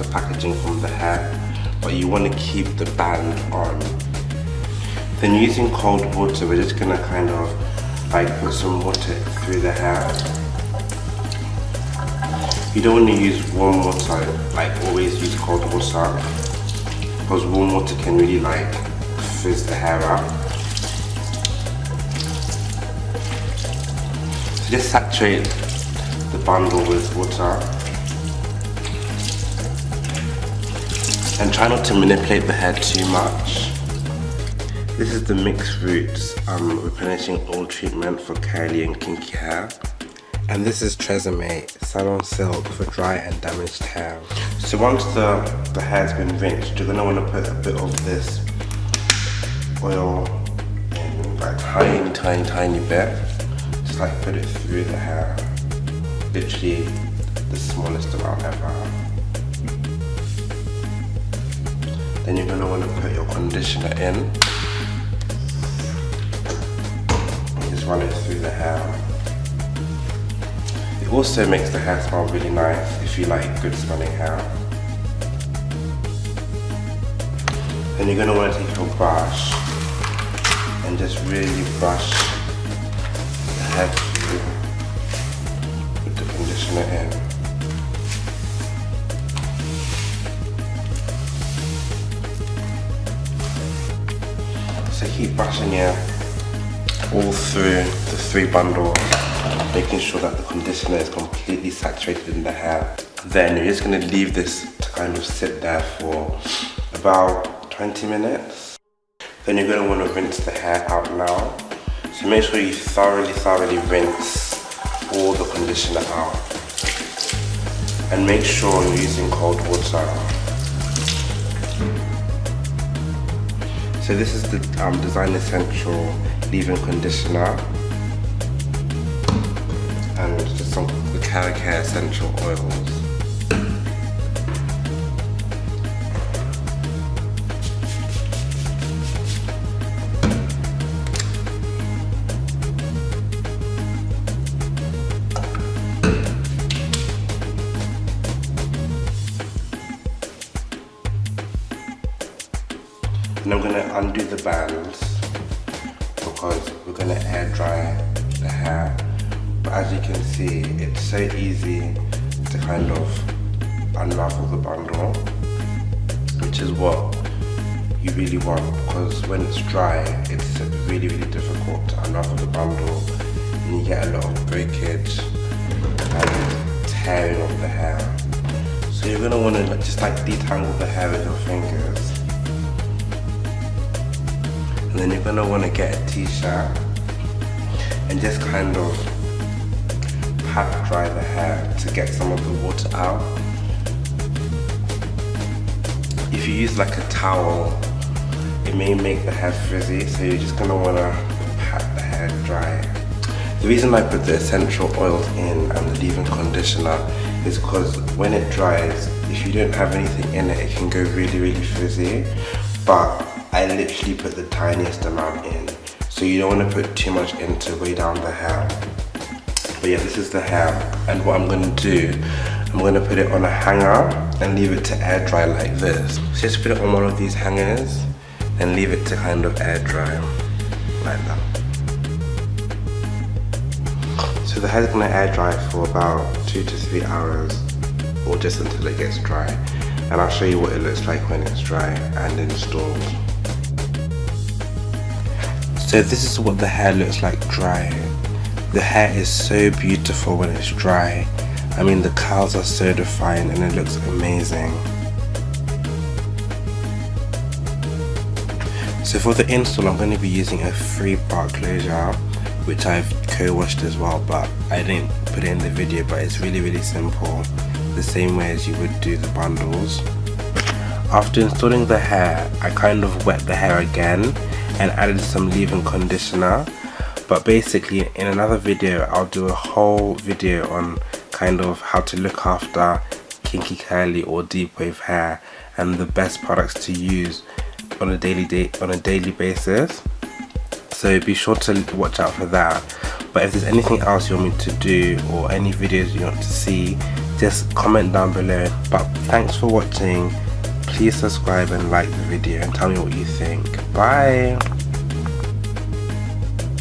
of packaging from the hair, but you want to keep the band on. Then using cold water, we're just gonna kind of like put some water through the hair. You don't want to use warm water, like always use cold water, because warm water can really like frizz the hair out. So just saturate the bundle with water and try not to manipulate the hair too much. This is the mixed roots um, replenishing oil treatment for curly and kinky hair. And this is Tresemme Salon Silk for dry and damaged hair. So once the, the hair's been rinsed, you're gonna wanna put a bit of this oil in like tiny, tiny, tiny bit. Just like put it through the hair. Literally the smallest amount ever. Then you're gonna wanna put your conditioner in. Just run it through the hair. It also makes the hair smell really nice if you like good smelling hair. Then you're going to want to take your brush and just really brush the hair with the conditioner in. Keep brushing it all through the three bundles making sure that the conditioner is completely saturated in the hair. Then you're just gonna leave this to kind of sit there for about 20 minutes. Then you're gonna wanna rinse the hair out now. So make sure you thoroughly, thoroughly rinse all the conditioner out. And make sure you're using cold water. So this is the um, Design Essential leave-in conditioner and just some the Care essential oils. And I'm gonna undo the bands because we're gonna air dry the hair but as you can see, it's so easy to kind of unravel the bundle, which is what you really want because when it's dry, it's really, really difficult to unravel the bundle and you get a lot of breakage and tearing of the hair. So you're gonna wanna just like detangle the hair with your fingers. And then you're gonna wanna get a t-shirt and just kind of pat dry the hair to get some of the water out. If you use like a towel, it may make the hair frizzy, so you're just gonna wanna pat the hair dry. The reason I put the essential oils in and the leave-in conditioner is because when it dries, if you don't have anything in it, it can go really, really frizzy. But I literally put the tiniest amount in. So you don't want to put too much in to weigh down the hair. But yeah, this is the hair. And what I'm gonna do, I'm gonna put it on a hanger and leave it to air dry like this. So just put it on one of these hangers and leave it to kind of air dry like that. So the hair is gonna air dry for about two to three hours or just until it gets dry. And I'll show you what it looks like when it's dry and installed. So this is what the hair looks like dry. The hair is so beautiful when it's dry. I mean the curls are so defined and it looks amazing. So for the install I'm going to be using a free part closure which I've co-washed as well but I didn't put it in the video but it's really really simple the same way as you would do the bundles. After installing the hair I kind of wet the hair again and added some leave-in conditioner. But basically in another video I'll do a whole video on kind of how to look after kinky curly or deep wave hair and the best products to use on a daily day on a daily basis. So be sure to watch out for that. But if there's anything else you want me to do or any videos you want to see just comment down below. But thanks for watching. Please subscribe and like the video and tell me what you think. Bye